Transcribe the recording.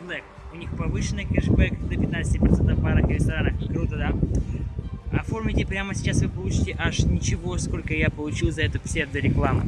Black. У них повышенный кэшбэк до 15% в барах и ресторанах. Круто, да? Оформите прямо сейчас, вы получите аж ничего, сколько я получил за эту псевдорекламу.